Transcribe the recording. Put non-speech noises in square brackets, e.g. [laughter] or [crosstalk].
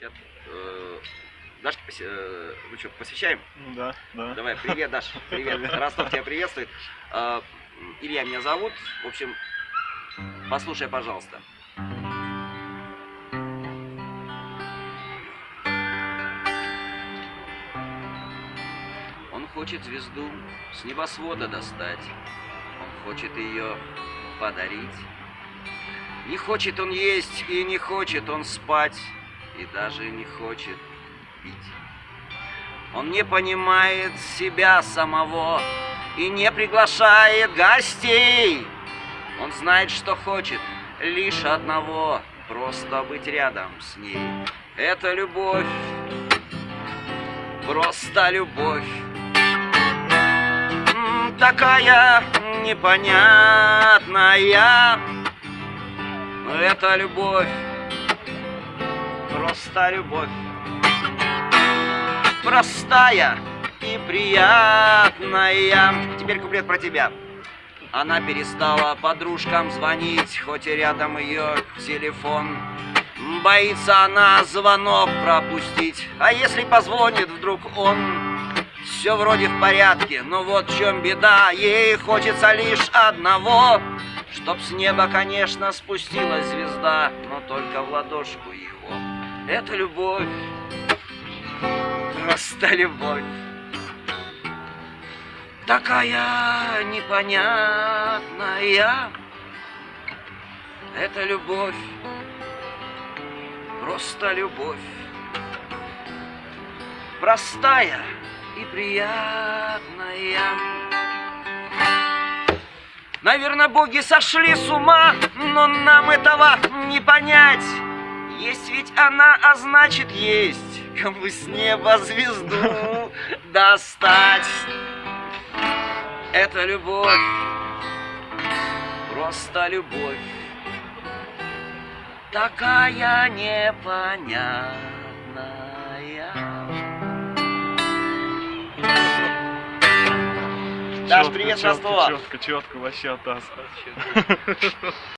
Э, Дашке поси- э, ну что, посвящаем? Ну Да, да. Давай, привет, Даш, [laughs] привет. Ростов тебя приветствует. Э, Илья меня зовут. В общем, послушай, пожалуйста. Он хочет звезду с небосвода достать. Он хочет ее подарить. Не хочет он есть и не хочет он спать. И даже не хочет пить. Он не понимает себя самого и не приглашает гостей. Он знает, что хочет лишь одного — просто быть рядом с ней. Это любовь, просто любовь. Такая непонятная. Это любовь, просто любовь простая и приятная. Теперь куплет про тебя. Она перестала подружкам звонить, хоть и рядом ее телефон. Боится она звонок пропустить, а если позвонит вдруг он, все вроде в порядке, но вот в чем беда, ей хочется лишь одного, чтоб с неба, конечно, спустилась звезда, но только в ладошку его. Это любовь просто любовь. Такая непонятная. Это любовь, просто любовь. Простая и приятная. Наверное, боги сошли с ума, но нам этого не понять. Ведь она, а значит есть кому с неба звезду [laughs] достать. Это любовь, просто любовь, такая непонятная. Даш, привет, Чётко, Ростова. Четко, четко, вообще атас. [laughs]